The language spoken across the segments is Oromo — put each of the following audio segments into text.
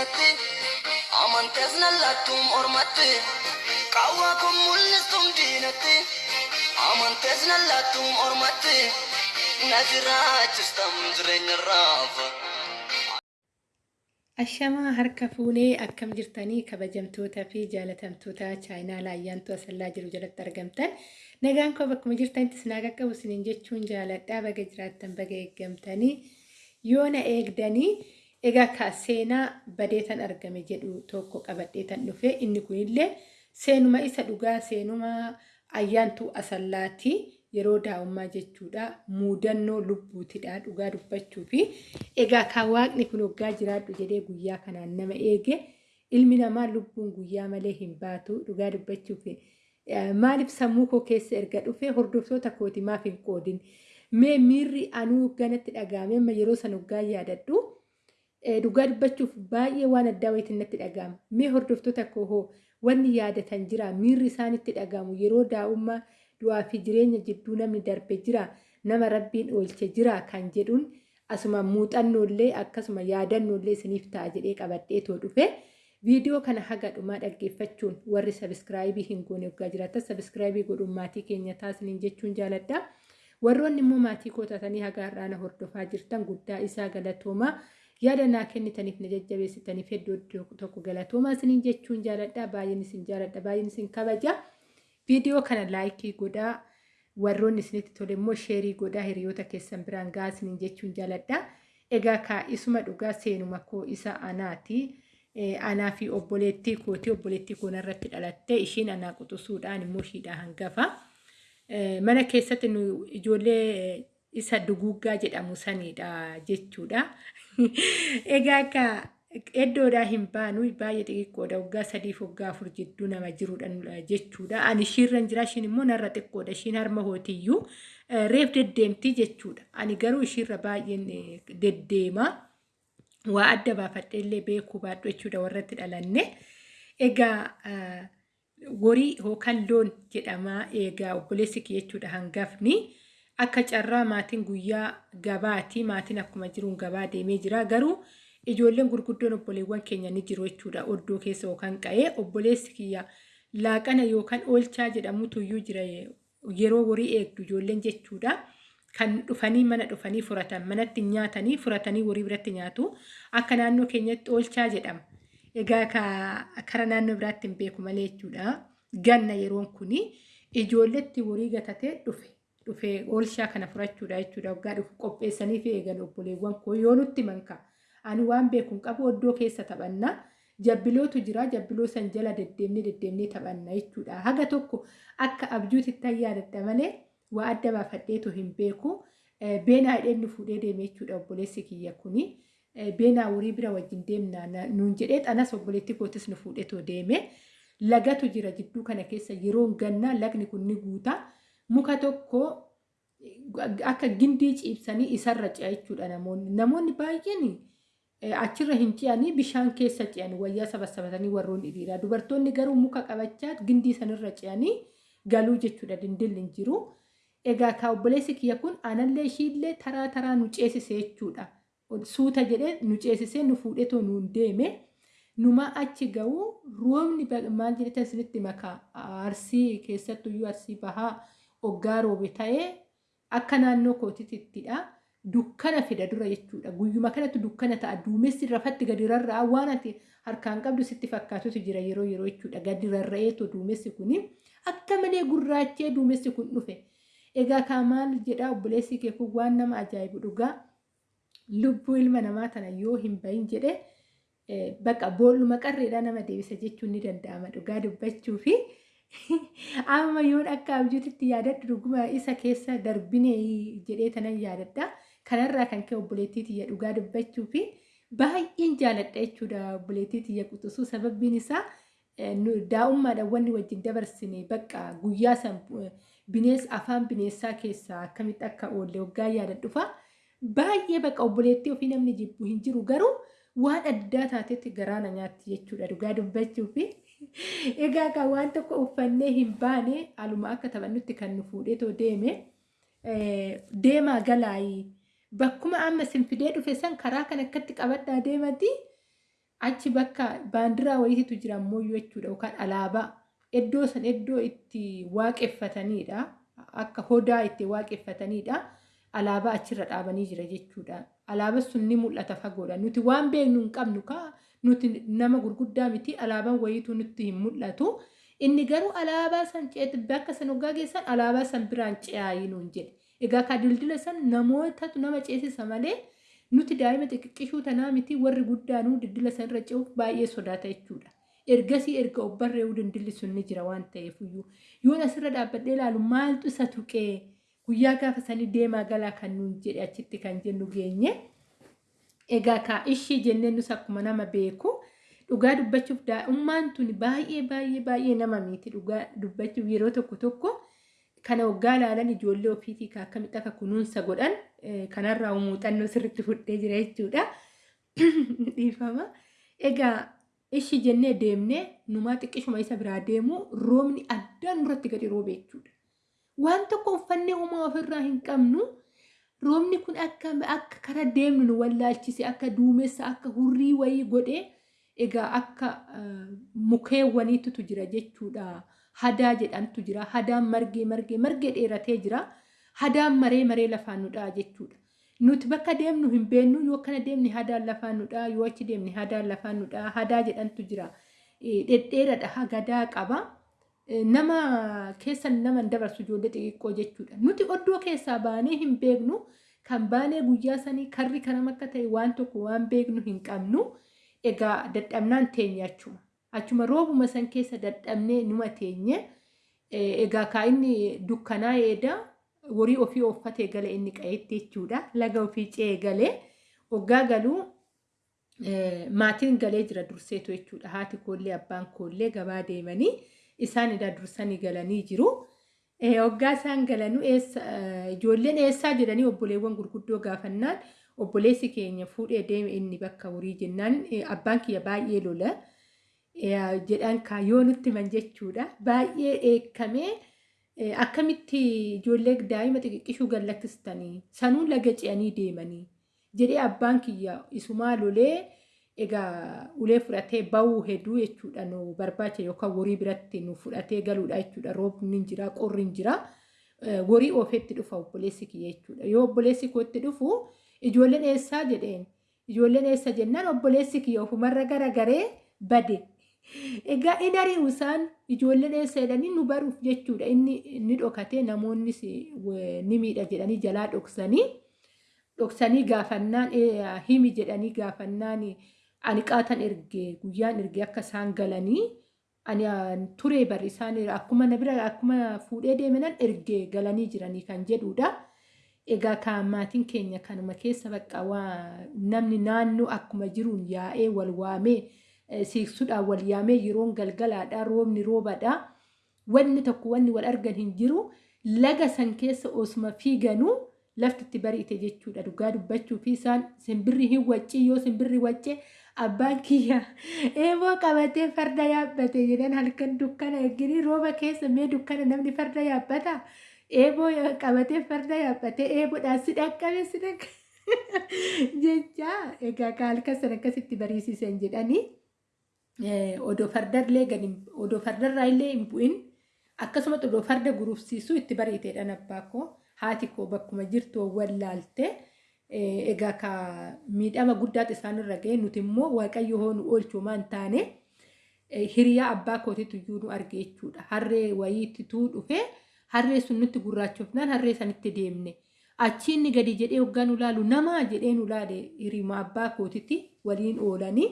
diinatti amantees nallattuun ormatti qawwaa kun mul'istuun diinatti amantees nallattuun ormatti na jiraachistam jireenya raafa. Ashamaa harka fuunee akkam jirtanii kabajamtootaa fi jaalatamtoota chaayinaa laayyaantu asallaa jiru jalatti argamtan nagaan koo bakkuma jirtanitti sinaa qaqqabu siniin jechuun jaaladhaa baga jiraattan baga eeggamtanii yoo na eegdanii egaa ka seenaa badeetan argame jedhu tokko qabadheetan dhufe. Inni kunillee seenuma isa dhugaa seenuma ayyaantuu asallaati. Yeroo daa'ummaa jechuudha. Muudannoo lubbuutidha dhugaa dubbachuu fi egaa kan waaqni kun waggaa jiraadhu jedhee guyyaa kanaan nama eege ilmi namaa lubbuun guyyaa malee hin baatu dhugaa dubbachuu fi maaliif sammuu koo keessa erga dhufe? Hordoftoota kooti maaf hin qoodin. Mee miirri anuu ganatti dhagahame amma yeroo san waggaa yaadadhu dhugaa dubbachuuf baay'ee waan addaa wayitiin natti dhagahama mee hordoftoota koo hoo wanni yaadatan jira. Miirri isaanitti dhagahamu yeroo daa'ummaa du'aa fi jireenya jidduu namni darbe jira. Nama rabbiin oolche jira kan jedhuun asuma muuxannoollee akkasuma yaadannollee isiniif ta'a jedhee qabadhee too dhufe. Viidiyoo kana haga dhumaa dhaggeeffachuun warri sabiskiraayibii hin goone waggaa jiraatan sabiskiraayibii godhuun maatii keenya taasiniin jechuun jaaladha. Warroonni immoo maatii kootatanii haga har'aana hordofaa jirtan guddaa isaa galatoomaa yaada naa kennitaniif na jajjabeessitaniif hedduu tokko galatoomaa isiniin jechuun jaaladha baay'een isin jaaladha baay'een isin kabaja. viidiyoo kana laayikii godhaa warroonni isinitti tole immoo sheerii godhaa hiriyoota keessan biraan gahaa isiniin jechuun jaaladha. Egaa kaa'isuma dhugaa seenuma koo isa anaati. Anaa fi obboleettii kooti obboleettii koo irratti dhalatte ishiin anaa quxusuudhaan immoo ishiidhaa hangafa. Mana keessatti ijoollee isa duguggaa jedhamu sanidha jechuudha. Egaa akka iddoodhaa hin baanu baay'ee xixiqqoodha waggaa sadiif waggaa afur jidduu nama jirudha jechuudha. Ani ishiirra jira ishiin immoo narra xiqqoodha ishiin harma hootiyyuu reef deddeemti jechuudha. Ani garuu ishiirra baay'een deddeema. Waa adda baafadheellee beekuu baadhu jechuudha warratti dhalanne. Egaa horii yookaan loon jedhama egaa obboleessi kiyya jechuudha hangafni. Akka carraa maatiin guyyaa gabaati maatiin akkuma jiruun gabaa deemee jira garuu ijoolleen gurguddoon obboleewwan keenya ni jiru jechuudha oddoo keessa yookaan qa'ee obboleessi kiyya laaqana yookaan oolchaa jedhamutu iyyuu jira yeroo horii eegdu ijoolleen jechuudha. Kan dhufanii mana dhufanii furatan manatti nyaatanii furatanii horii biratti nyaatu akka naannoo keenyatti oolchaa jedhama. Egaa kara naannoo biraatti hin beeku malee jechuudha. Ganna yeroon kuni ijoolletti horii gatatee dhufe. Dhufee oolchaa kana furachuudha jechuudha. Waggaa dhufu qopheessanii fi eegan obboleewwan koo yoo nutti mankaa. ani waan beekuun qabu oddoo keessa taphanna. Jabbilootu jira jabbiloo san jala deddeemnee deddeemnee taphanna jechuudha. Haga tokko akka abjuutitti yaadadha malee waa adda baafadheetu hin beeku. Beenaa hidheen nu fuudhee deeme jechuudha obboleessi kiyya kuni. Beenaa horii bira wajjin deemna nuun jedhee xanas obboleetti kootis nu fuudheetoo deeme. Lagatu jira jidduu kana keessa yeroo gannaa lagni kun ni guuta. Muka tokko akka gindii ciibsanii isarra ce'a jechuudha namoonni. Namoonni baay'een achirra hin ce'anii bishaan keessa ce'an wayyaa sabasabatanii warroonni dhiiraa. Dubartoonni garuu muka qabachaa gindii sanirra ce'anii galuu jechuudha dindilli hin jiru. Egaa ka obboleessi kiyya kun anallee ishiillee taraa taraa nu ceesise jechuudha. Suuta jedhee nu ceesisee nu fuudhetoo nuun deeme. Numa achi ga'u roobni maal jedhatan isinitti makaa arsii keessattuyyuu arsii bahaa hoggaa roobe ta'ee akka naannoo kootiittidha. dukkana fida dura jechuudha. Guyyuma kanatti dukkana ta'a. Duumessi rafatti gadi rarra'a waan ati harkaan qabdu sitti fakkaatutu jira yeroo yeroo jechuudha. Gadi rarra'eetu duumessi kuni akka malee gurraachee duumessi kun dhufe. Egaa kaa maal jedhaa obboleessi kee kun waan nama ajaa'ibu dhugaa lubbuu ilma namaa tana yoo hin bahin jedhe bakka boolluma qarreedhaa nama deebisa jechuun ni danda'ama dhugaa dubbachuu fi amma yoon akka abjuutitti yaadadhu dhuguma isa keessa darbine jedhee tanan yaadadha. Kanarraa kan ka'e obboleettii tiyya dhugaa dubbachuu fi baay'een jaaladha jechuudha obboleettii tiyya quxisuu sababbiin isaa daa'ummaadhaan wanni wajjin dabarsine bakka guyyaa san binees afaan bineessaa keessaa akkamitti akka oolle waggaa yaadadhufa. Baay'ee bakka obboleettii ofii namni jibbu hin jiru garuu waan addaa taatetti garaana nyaatti jechuudha. Dhugaa dubbachuu fi egaa kan waan tokko uffannee hin baane aluma akka taphannutti kan nu fuudheetoo deeme deemaa galaayii bakkuma amma sinfidee dhufe san karaa kan akkatti qabadhaa deemati. Achi bakka baandiraa wayiitu jira ammoo jechuudha yookaan alaabaa. Iddoo san iddoo itti waaqeffatanidha akka hodaa itti waaqeffatanidha alaabaa achirra dhaabanii jira jechuudha alaabaan sun ni mul'ata fagoodha nuti waan beeknu hin qabnu kaa nuti nama gurguddaa miti alaabaan wayiitu nutti hin mul'atu. Inni garuu alaabaa san ceeti bakka san hoggaa geessan alaabaa san biraan ce'aayinuun jedhe. Egaa ka dildila san namootatu nama ceesisa malee nuti daa'ima xixiqqishuu tanaa miti warri guddaanuu dildila san irra ce'uuf baay'ee sodaata jechuudha. Ergasii erga obbarree'uu dildilli sun ni jira waan ta'eef iyyuu. Yoon asirra dhaabbadhee ilaalu maaltu isa tuqee guyyaa gaafa sanii deemaa galaa kan nuun jedhe achitti kan jennu geenye. Egaa kaa ishii jennee nus akkuma nama beeku dhugaa dubbachuuf daa'ummaan tuni baay'ee baay'ee baay'ee nama miti dhugaa dubbachuuf yeroo tokko tokko kana waggaa ilaalan ijoollee ofiitii akkamitti akka kunuunsa godhan kanarraa muuxannoo sirriitti fudhee jira jechuudha. Dhiifama. Egaa ishii jennee deemnee numaa xiqqishuma isa biraa deemu roobni addaan nurratti gadi roobe jechuudha. Waan tokko uffannee uumaa ofirraa hin qabnu roobni kun akka akka kara deemnu nu wallaalchise akka duumessa akka hurrii wayii godhee egaa akka mukeewwaniitutu jira jechuudha. Hadaa jedhamtu jira. Hadaan margee margee margee dheeratee jira. Hadaan maree maree lafaan nu dha'a jechuudha. Nuti bakka deemnu hin beennu yoo akkana deemne hadaan lafaan nu dha'a yoo achi deemne hadaan lafaan nu dha'a hadaa jedhamtu jira. Dhedheeradha hagadaa qaba. Nama keessan nama dabarsu ijoollee xixiqqoo jechuudha. Nuti oddoo keessaa baanee hin beeknu kan baanee guyyaa sanii karri kanam akka ta'e waan tokko waan beeknu hin qabnu. Egaa dadhabnaan teenya achuma. Achuma roobuma san keessa dadhabnee numa teenye. Egaa kaa inni dukkanaa eeda horii ofii uffatee gale inni qa'eetti jechuudha. Laga ofii ce'ee galee hoggaa galuu maatiin galee jira durseetu jechuudha. Haati koollee abbaan koollee gabaa deemanii isaan dursanii galanii jiru. Hoggaa isaan galanuu ijoolleen eessaa jedhanii obboleewwan gurguddoo gaafannaan obboleessi keenya fuudhee deeme inni bakka horii jennaan abbaan kiyya baay'ee lola. jedhan kaayoo nutti man jechuudha. Baay'ee eekamee akkamitti ijoollee daa'ima xixiqqishuu gallakkistanii sanuu laga ce'anii deemanii jedhee abbaan kiyya isumaa lolee egaa ulee fudhatee ba'uu hedduu jechuudha. Nu barbaacha yookaan horii biratti nu fudhatee galuudha jechuudha. Roobni hin jira qorri hin jira. Horii oofeetti dhufa obboleessi kiyya jechuudha. Yoo obboleessi kootti dhufu ijoolleen eessaa jedheen. Ijoolleen eessa jennaan obboleessi kiyya ofumarra garagaree bade. Egaa inni ari'u isaan ijoolleen eessa jedhanii nu baruuf jechuudha. Inni ni dhokatee namoonnis ni miidha jedhanii jalaa dhoksanii dhoksanii gaafannaan himi jedhanii gaafannaan ani qaatan ergee guyyaan ergee akka isaan galanii ani turee bari isaan akkuma na bira akkuma fuudhee deemenan ergee galanii jiranii kan jedhudha. Egaa kan maatiin keenya kanuma keessa bakka namni naannoo akkuma jiruun yaa'ee wal waamee. siiqsuudhaan wal yaamee yeroon galgalaadha roobni roobadha wanni tokko wanni wal argan hin jiru laga san keessa osuma fiiganuu lafti itti bari'ite jechuudha dhugaa dubbachuu fi isaan simbirri hin waccii yoo simbirri wacce abbaan kiyya eeboo qabatee farda yaabbate jedhan halkan dukkana eeganii rooba keessa mee dukkana namni farda yaabbata eeboo qabatee farda yaabbatee eeboodhaan si dhaqqabe si dhaqqabe jecha egaa halkan san akkasitti bariisisan jedhanii. odoo fardarraa illee hin bu'in akkasumas odoo farda gurufsiisuu itti bariiteedhaan abbaa koo haati koo bakkuma jirtu wallaalte egaa ka miidhama guddaatu isaanirra ga'e nuti immoo waaqayyo hoo nu oolchuumaa hin taane hiriyaa abbaa kootiitu iyyuu nu arge jechuudha harree wayiitituu dhufe harree sun nutti gurraachofnaan harree sanitti deemne achiinni gadi jedhee hoggaa nu laalu namaa jedhee nu laale hirima abbaa kootitti waliin oolanii.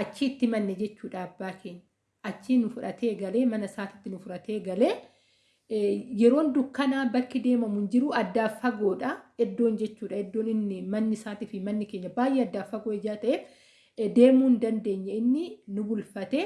achiitti manne jechuudha abbaa keenya. Achii nu fudhatee galee mana isaatitti nu fudhatee galee yeroon dukkanaa bakki deemamu hin jiru addaaf fagoodha iddoon jechuudha. Iddoon inni manni isaatii fi manni keenya baay'ee addaaf fagoo ijaa ta'eef deemuu hin dandeenye inni nu bulfatee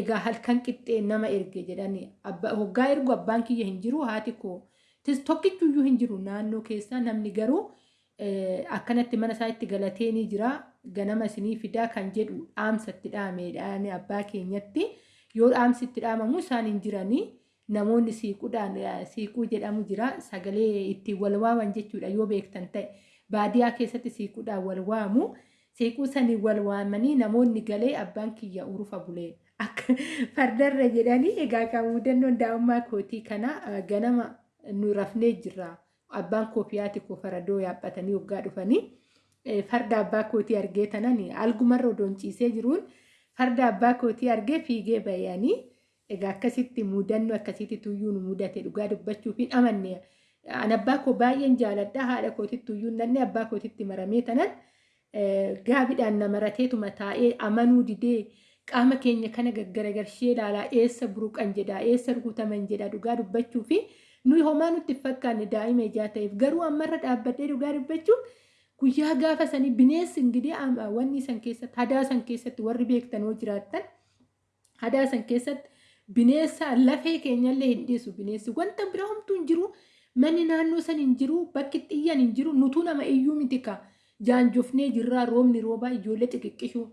egaa halkan qixxee nama erge jedhanii hoggaa ergu abbaan kiyya hin jiru haati koo. Tokkichuyyuu hin jiru naannoo keessaa namni garuu akkanatti mana isaa itti galatee ni jira. Ganama isinii fidaa kan jedhu dhaamsa itti dhaameedhaan abbaa keenyatti yoo dhaamsi itti dhaamamu isaan hin jiranii namoonni siiquudhaan siiquu jedhamu jira. Sagalee ittiin wal waaman jechuudha. Yoo beektan ta'e baadiyaa keessatti siiquudhaan wal waamu. Seequu sanii wal waamanii namoonni galee abbaan kiyya urufa bulee akka fardarra jedhanii egaa kan mudannoon daa'ummaa kootii kana eh, ganama nu rafnee jirra. Abbaan koo fi haati koo faradoo yaabbatanii waggaa dhufanii eh, farda abbaa kootii argee tanan algumarra odoon ciisee jiruun farda abbaa kootii argee fiigee bayanii egaa akkasitti mudannoo akkasitti tuyyuu nu mudate dhugaa dubbachuuf hin amanne. An abbaa koo baay'een jaaladha haadha kootitti tuyyuu nanne abbaa kootitti maramee tanan eh, gaabiidhaan na marateetuma taa'ee amanuu didee qaama keenya kana gaggaragarshee ilaalaa eessa buruqan jedhaa eessa rukutaman jedhaa dhugaa dubbachuu fi nuyi homaa nutti hin fakkaanne daa'ima ijaa ta'eef garuu ammarra dhaabbadhee dhugaa dubbachuu guyyaa gaafa sanii bineensi ingidee am- wanni san keessatti hadaa san keessatti warri beektan yoo jiraattan hadaa san keessatti bineensa lafee keenyallee hin dhiisu. Bineensi wanta bira homtuu hin jiru manni naannoo san hin jiru bakki xiyyan hin jiru nutuu nama iyyuu miti ka. Jaanjofnee jirraa roobni roobaa ijoollee xixiqqishuu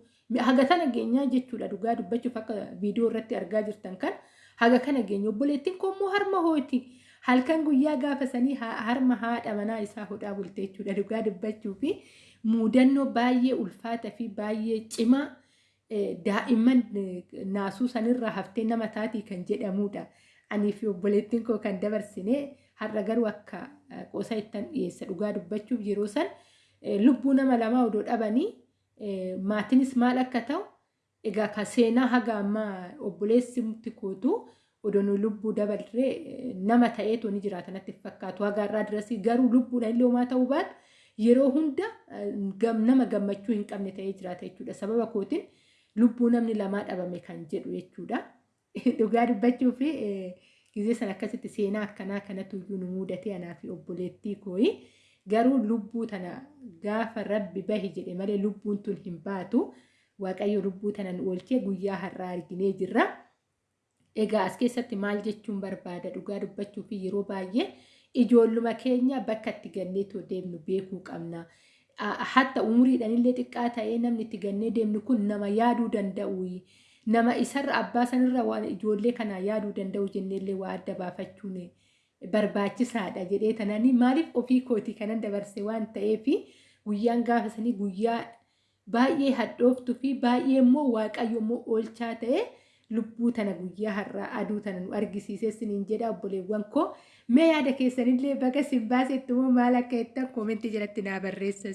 haga kana geenyaa jechuudha. Dhugaa dubbachuuf akka viidiyoo irratti argaa jirtan kan haga kana geenya obboleettiin koommoo harma hooti halkan guyyaa gaafa sanii ha- harma haadha manaa isaa hodhaa bulte jechuudha. Dhugaa dubbachuu fi mudannoo baay'ee ulfaataa fi baay'ee cimaa daa'imman eh, naasuu sanirraa haftee nama taatii kan jedhamudha. Anii fi obboleettiin koo kan dabarsine har'a garuu akka eh, qosa ittan dhiyeessa dhugaa dubbachuuf yeroo san eh, lubbuu nama lamaa odoo dhabanii maatiinis maal akka ta'u egaa ka seenaa haga ammaa obboleessi kootu odoo nu lubbuu dabarree nama ta'eetu ni jiraata natti fakkaatu haga irraa dirasii garuu lubbuudhaan illee homaa ta'uu baatu yeroo hunda nama gammachuu hin qabne ta'ee jiraata jechuudha sababa kootiin lubbuu namni lamaa dhabame kan jedhu jechuudha. Dhugaa dubbachuu fi gizee sana akkasitti seenaa akkanaa kanatu iyyuu nu mudatee anaa fi obboleettii kooyi. Garuu lubbuu tana gaafa rabbi bahi jedhe malee lubbuun tun hin baatu. Waaqayyo lubbuu tana nu oolchee guyyaa har'aa arginee jirra. Egaa as keessatti maal jechuun barbaada dhugaa dubbachuu fi yeroo baay'ee ijoolluma keenya bakka itti ganneetoo deemnu beekuu qabna. Hatta umuriidhaan illee xiqqaa ta'ee namni itti gannee deemnu kun nama yaaduu danda'u. Nama isarra abbaa sanirra waan ijoollee kanaa yaaduu danda'u jenneellee waa adda baafachuun barbaachisaadha jedhee tananii maaliif ofii kootii kanan dabarse waan ta'eef guyyaan gaafa sanii guyyaa baay'ee hadhooftuu fi baay'ee immoo waaqayyo immoo oolchaa ta'e lubbuu tana guyyaa har'aa aduu tana nu argisiisee siniin jedha obboleewwan koo mee yaada keessanillee baga sin baasetti immoo maal akka jettan koomentii jalatti naa barreessa.